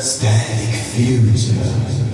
Static future.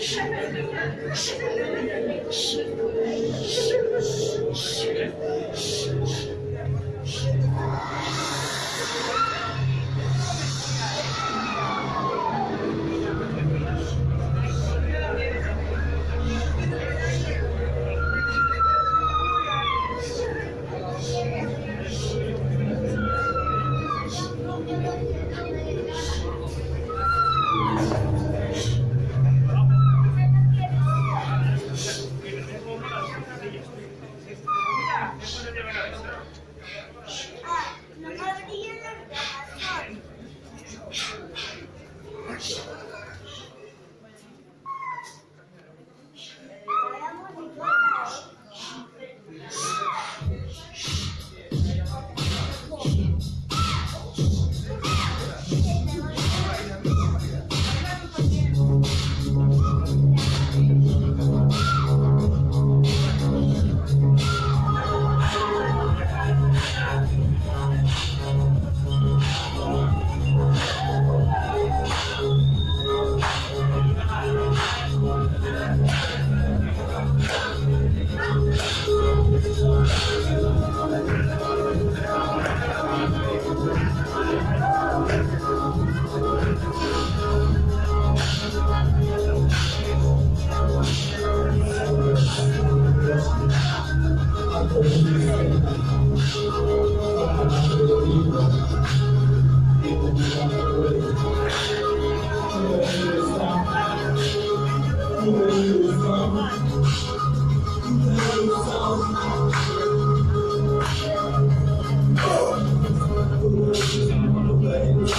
Shh.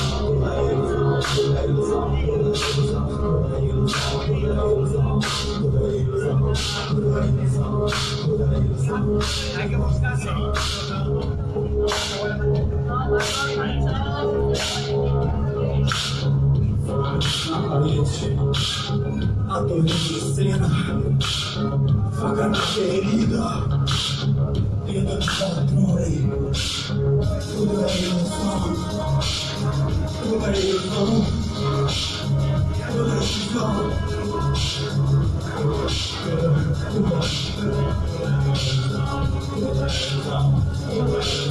É ilusão, tudo é ilusão, tudo é ilusão. Obrigado, amigos. Obrigado, Nath.